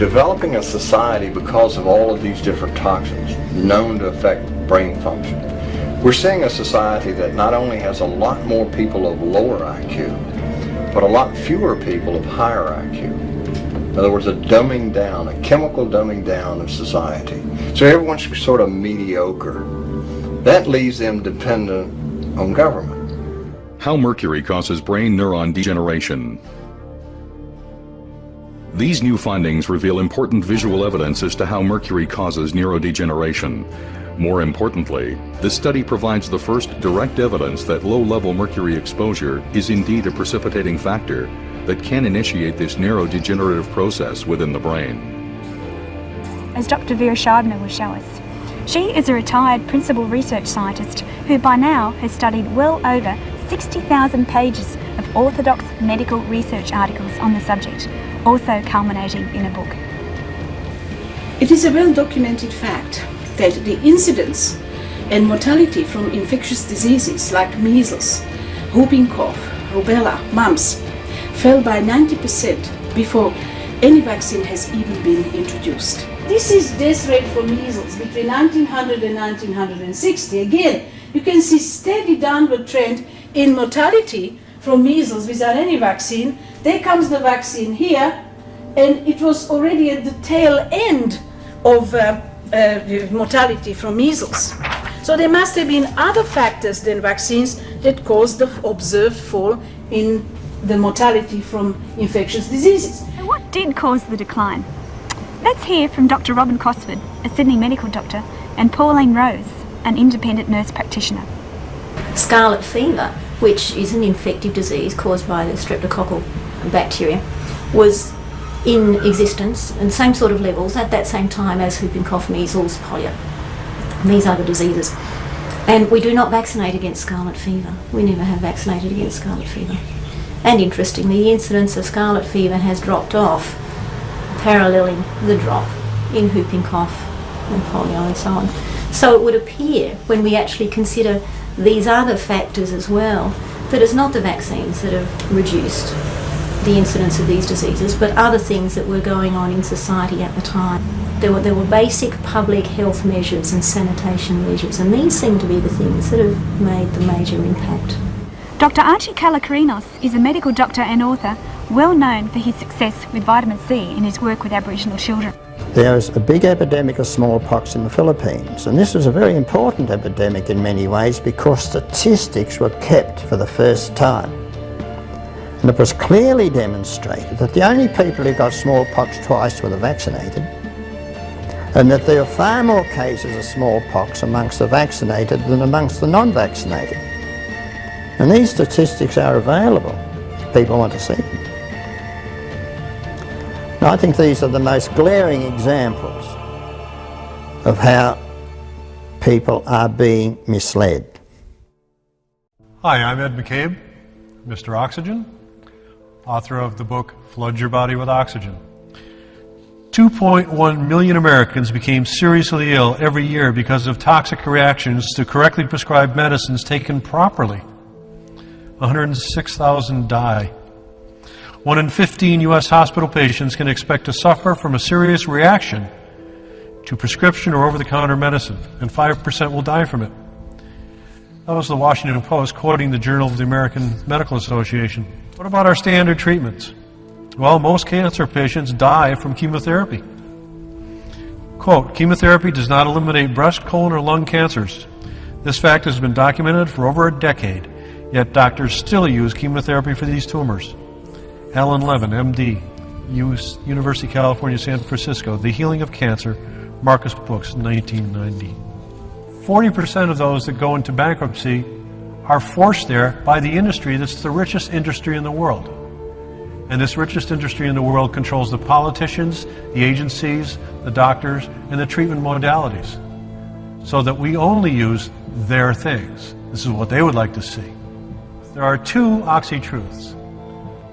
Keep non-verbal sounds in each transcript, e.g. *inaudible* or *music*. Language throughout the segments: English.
developing a society because of all of these different toxins known to affect brain function. We're seeing a society that not only has a lot more people of lower IQ, but a lot fewer people of higher IQ. In other words, a dumbing down, a chemical dumbing down of society. So everyone's sort of mediocre. That leaves them dependent on government. How mercury causes brain neuron degeneration. These new findings reveal important visual evidence as to how mercury causes neurodegeneration. More importantly, this study provides the first direct evidence that low-level mercury exposure is indeed a precipitating factor that can initiate this neurodegenerative process within the brain. As Dr. Vera Scheibner will show us, she is a retired principal research scientist who by now has studied well over 60,000 pages of orthodox medical research articles on the subject, also culminating in a book. It is a well-documented fact that the incidence and mortality from infectious diseases like measles, whooping cough, rubella, mumps fell by 90% before any vaccine has even been introduced. This is death rate for measles between 1900 and 1960. Again, you can see steady downward trend in mortality from measles without any vaccine. There comes the vaccine here, and it was already at the tail end of uh, uh, mortality from measles. So there must have been other factors than vaccines that caused the observed fall in the mortality from infectious diseases. And what did cause the decline? Let's hear from Dr. Robin Cosford, a Sydney medical doctor, and Pauline Rose, an independent nurse practitioner. Scarlet fever, which is an infective disease caused by the streptococcal bacteria, was in existence and same sort of levels at that same time as whooping cough, measles, polio. These are the diseases. And we do not vaccinate against scarlet fever. We never have vaccinated against scarlet fever. And interestingly, the incidence of scarlet fever has dropped off paralleling the drop in whooping cough and polio and so on. So it would appear, when we actually consider these other factors as well, that it's not the vaccines that have reduced the incidence of these diseases, but other things that were going on in society at the time. There were, there were basic public health measures and sanitation measures, and these seem to be the things that have made the major impact. Dr. Archie Kalokerinos is a medical doctor and author well known for his success with vitamin C in his work with Aboriginal children. There was a big epidemic of smallpox in the Philippines and this was a very important epidemic in many ways because statistics were kept for the first time. And it was clearly demonstrated that the only people who got smallpox twice were the vaccinated and that there were far more cases of smallpox amongst the vaccinated than amongst the non-vaccinated. And these statistics are available. if People want to see them. I think these are the most glaring examples of how people are being misled. Hi, I'm Ed McCabe, Mr. Oxygen, author of the book Flood Your Body with Oxygen. 2.1 million Americans became seriously ill every year because of toxic reactions to correctly prescribed medicines taken properly. 106,000 die. One in 15 U.S. hospital patients can expect to suffer from a serious reaction to prescription or over-the-counter medicine, and 5% will die from it. That was the Washington Post quoting the Journal of the American Medical Association. What about our standard treatments? Well, most cancer patients die from chemotherapy. Quote, chemotherapy does not eliminate breast, colon, or lung cancers. This fact has been documented for over a decade, yet doctors still use chemotherapy for these tumors. Alan Levin, MD, University of California, San Francisco, The Healing of Cancer, Marcus Books, 1990. 40% of those that go into bankruptcy are forced there by the industry that's the richest industry in the world. And this richest industry in the world controls the politicians, the agencies, the doctors, and the treatment modalities. So that we only use their things. This is what they would like to see. There are two oxy-truths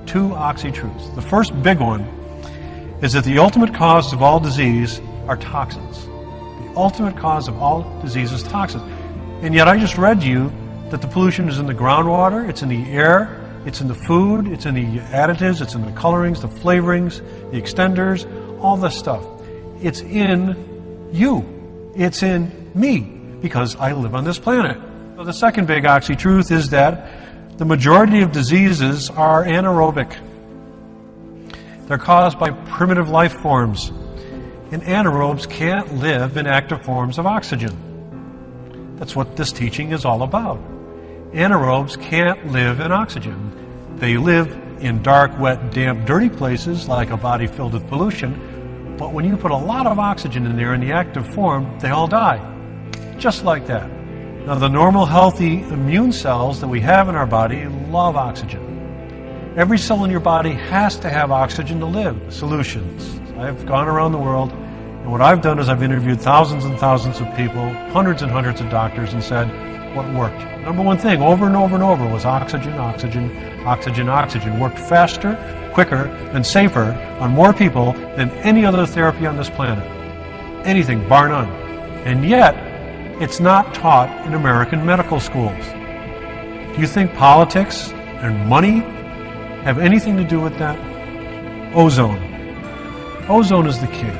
two oxy-truths. The first big one is that the ultimate cause of all disease are toxins. The ultimate cause of all disease is toxins. And yet I just read to you that the pollution is in the groundwater, it's in the air, it's in the food, it's in the additives, it's in the colorings, the flavorings, the extenders, all this stuff. It's in you. It's in me because I live on this planet. So the second big oxy truth is that the majority of diseases are anaerobic. They're caused by primitive life forms. And anaerobes can't live in active forms of oxygen. That's what this teaching is all about. Anaerobes can't live in oxygen. They live in dark, wet, damp, dirty places like a body filled with pollution. But when you put a lot of oxygen in there in the active form, they all die. Just like that. Now, the normal, healthy immune cells that we have in our body love oxygen. Every cell in your body has to have oxygen to live. Solutions. I've gone around the world, and what I've done is I've interviewed thousands and thousands of people, hundreds and hundreds of doctors, and said what worked. Number one thing, over and over and over, was oxygen, oxygen, oxygen, oxygen. Worked faster, quicker, and safer on more people than any other therapy on this planet. Anything, bar none. And yet, it's not taught in American medical schools. Do you think politics and money have anything to do with that? Ozone. Ozone is the key.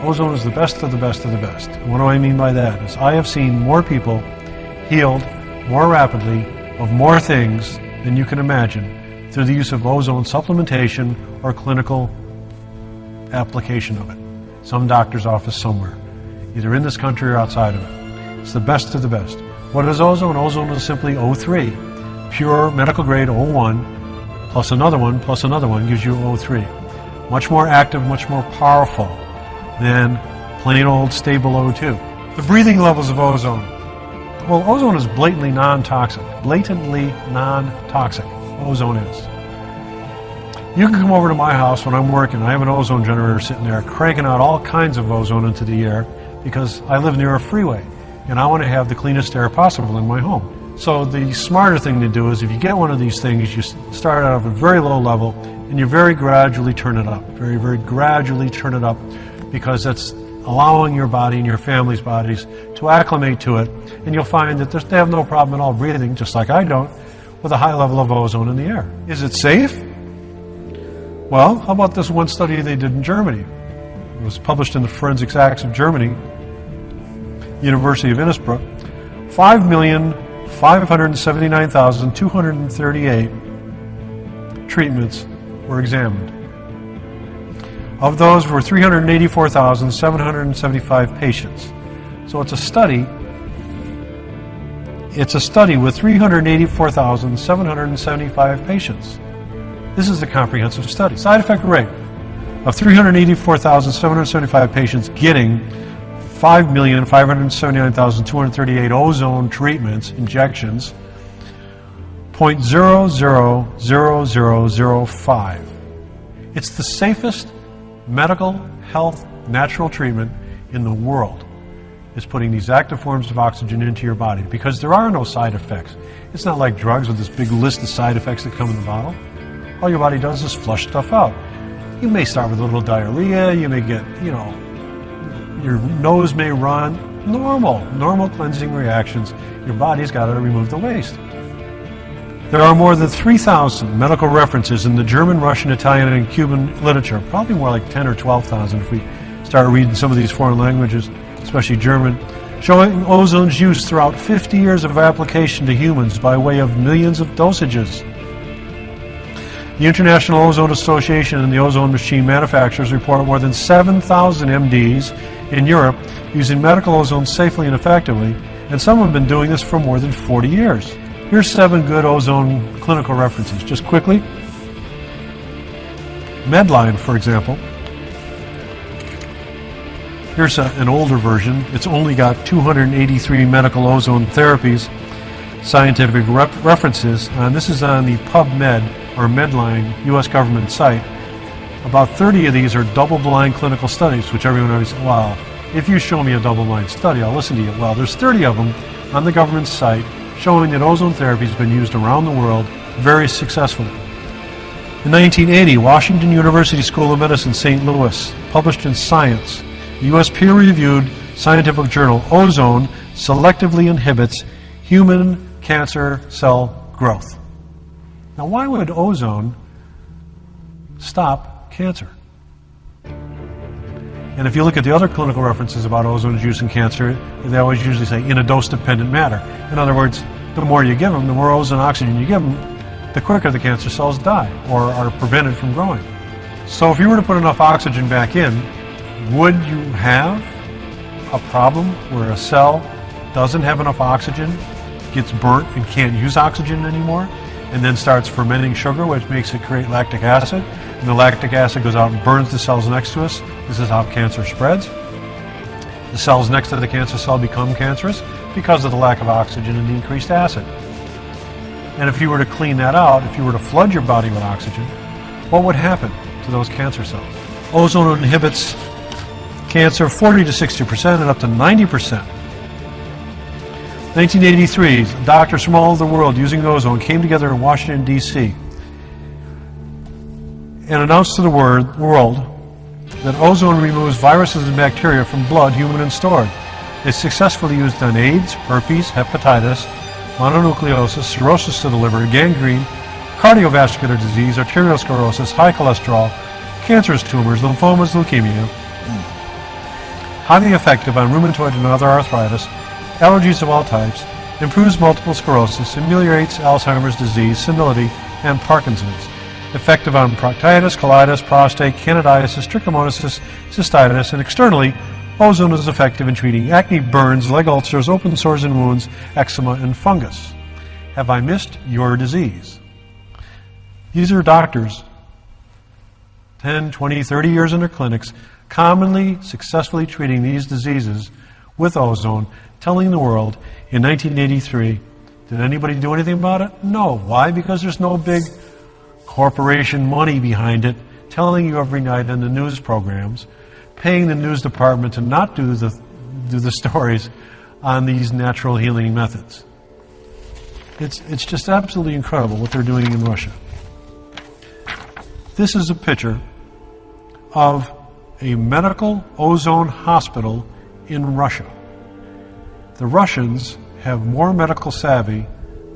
Ozone is the best of the best of the best. And what do I mean by that? Is I have seen more people healed more rapidly of more things than you can imagine through the use of ozone supplementation or clinical application of it. Some doctor's office somewhere, either in this country or outside of it. It's the best of the best. What is ozone? Ozone is simply O3, pure medical grade O1 plus another one, plus another one gives you O3. Much more active, much more powerful than plain old stable O2. The breathing levels of ozone. Well, ozone is blatantly non-toxic. Blatantly non-toxic. Ozone is. You can come over to my house when I'm working. I have an ozone generator sitting there cranking out all kinds of ozone into the air because I live near a freeway and I want to have the cleanest air possible in my home. So the smarter thing to do is if you get one of these things, you start out at a very low level and you very gradually turn it up. Very, very gradually turn it up because that's allowing your body and your family's bodies to acclimate to it. And you'll find that they have no problem at all breathing, just like I don't, with a high level of ozone in the air. Is it safe? Well, how about this one study they did in Germany? It was published in the Forensics Acts of Germany, University of Innsbruck. Five million 579,238 treatments were examined. Of those were 384,775 patients. So it's a study. It's a study with 384,775 patients. This is a comprehensive study. Side effect rate of 384,775 patients getting 5,579,238 ozone treatments, injections, 0.000005. It's the safest medical, health, natural treatment in the world is putting these active forms of oxygen into your body because there are no side effects. It's not like drugs with this big list of side effects that come in the bottle. All your body does is flush stuff out. You may start with a little diarrhea, you may get, you know, your nose may run. Normal, normal cleansing reactions. Your body's got to remove the waste. There are more than 3,000 medical references in the German, Russian, Italian, and Cuban literature. Probably more like 10 or 12,000 if we start reading some of these foreign languages, especially German, showing ozone's use throughout 50 years of application to humans by way of millions of dosages. The International Ozone Association and the ozone machine manufacturers report more than 7,000 MDs in Europe using medical ozone safely and effectively, and some have been doing this for more than 40 years. Here's seven good ozone clinical references. Just quickly. Medline, for example. Here's a, an older version. It's only got 283 medical ozone therapies, scientific references, and this is on the PubMed or Medline U.S. government site, about 30 of these are double-blind clinical studies, which everyone always, well, if you show me a double-blind study, I'll listen to you. Well, there's 30 of them on the government's site showing that ozone therapy has been used around the world very successfully. In 1980, Washington University School of Medicine, St. Louis, published in Science, the U.S. peer-reviewed scientific journal, Ozone selectively inhibits human cancer cell growth. Now, why would ozone stop cancer? And if you look at the other clinical references about ozone use in cancer, they always usually say in a dose-dependent manner. In other words, the more you give them, the more ozone oxygen you give them, the quicker the cancer cells die or are prevented from growing. So if you were to put enough oxygen back in, would you have a problem where a cell doesn't have enough oxygen, gets burnt and can't use oxygen anymore, and then starts fermenting sugar, which makes it create lactic acid, and the lactic acid goes out and burns the cells next to us. This is how cancer spreads. The cells next to the cancer cell become cancerous because of the lack of oxygen and the increased acid. And if you were to clean that out, if you were to flood your body with oxygen, what would happen to those cancer cells? Ozone inhibits cancer 40 to 60% and up to 90%. 1983, doctors from all over the world using ozone came together in Washington, D.C. and announced to the world that ozone removes viruses and bacteria from blood, human and stored. It's successfully used on AIDS, herpes, hepatitis, mononucleosis, cirrhosis of the liver, gangrene, cardiovascular disease, arteriosclerosis, high cholesterol, cancerous tumors, lymphomas, leukemia. Highly effective on rheumatoid and other arthritis, allergies of all types, improves multiple sclerosis, ameliorates Alzheimer's disease, senility, and Parkinson's. Effective on proctitis, colitis, prostate, candidiasis, trichomoniasis, cystitis, and externally, ozone is effective in treating acne, burns, leg ulcers, open sores and wounds, eczema, and fungus. Have I missed your disease? These are doctors, 10, 20, 30 years in their clinics, commonly successfully treating these diseases with ozone, telling the world in 1983, did anybody do anything about it? No. Why? Because there's no big corporation money behind it telling you every night in the news programs, paying the news department to not do the, do the *laughs* stories on these natural healing methods. It's, it's just absolutely incredible what they're doing in Russia. This is a picture of a medical ozone hospital in Russia. The Russians have more medical savvy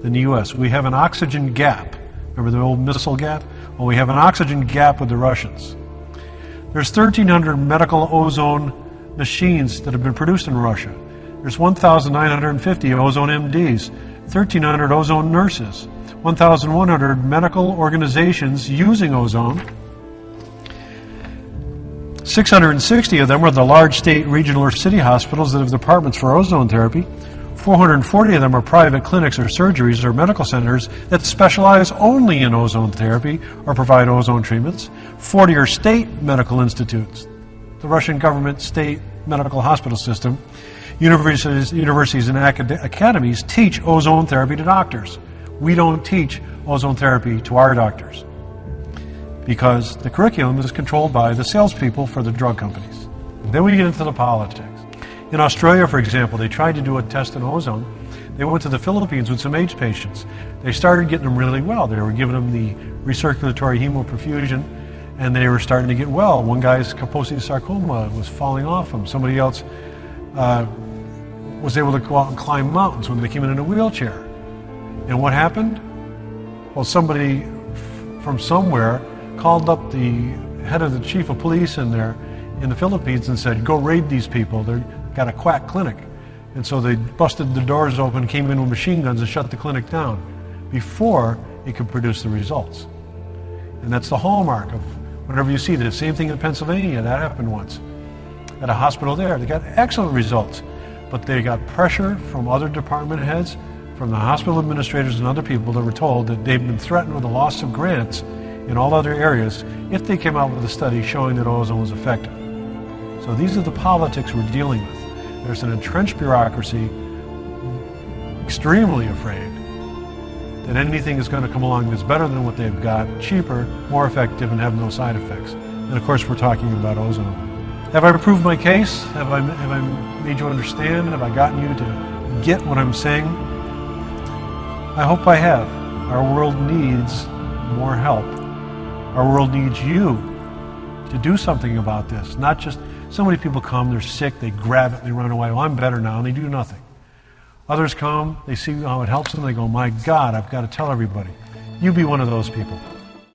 than the U.S. We have an oxygen gap. Remember the old missile gap? Well, we have an oxygen gap with the Russians. There's 1,300 medical ozone machines that have been produced in Russia. There's 1,950 ozone MDs, 1,300 ozone nurses, 1,100 medical organizations using ozone. 660 of them are the large state, regional, or city hospitals that have departments for ozone therapy. 440 of them are private clinics or surgeries or medical centers that specialize only in ozone therapy or provide ozone treatments. 40 are state medical institutes, the Russian government state medical hospital system. Universities, universities and acad academies teach ozone therapy to doctors. We don't teach ozone therapy to our doctors because the curriculum is controlled by the salespeople for the drug companies. Then we get into the politics. In Australia, for example, they tried to do a test in ozone. They went to the Philippines with some AIDS patients. They started getting them really well. They were giving them the recirculatory hemoperfusion, and they were starting to get well. One guy's Kaposi sarcoma was falling off him. Somebody else uh, was able to go out and climb mountains when they came in in a wheelchair. And what happened? Well, somebody from somewhere called up the head of the chief of police in there in the Philippines and said, go raid these people. They've got a quack clinic. And so they busted the doors open, came in with machine guns and shut the clinic down before it could produce the results. And that's the hallmark of whenever you see this. Same thing in Pennsylvania, that happened once. At a hospital there, they got excellent results, but they got pressure from other department heads, from the hospital administrators and other people that were told that they've been threatened with the loss of grants in all other areas if they came out with a study showing that ozone was effective. So these are the politics we're dealing with. There's an entrenched bureaucracy extremely afraid that anything is going to come along that's better than what they've got, cheaper, more effective, and have no side effects. And of course, we're talking about ozone. Have I proved my case? Have I, have I made you understand? Have I gotten you to get what I'm saying? I hope I have. Our world needs more help. Our world needs you to do something about this. Not just so many people come, they're sick, they grab it, they run away. Well, I'm better now, and they do nothing. Others come, they see how it helps them, they go, My God, I've got to tell everybody. You be one of those people.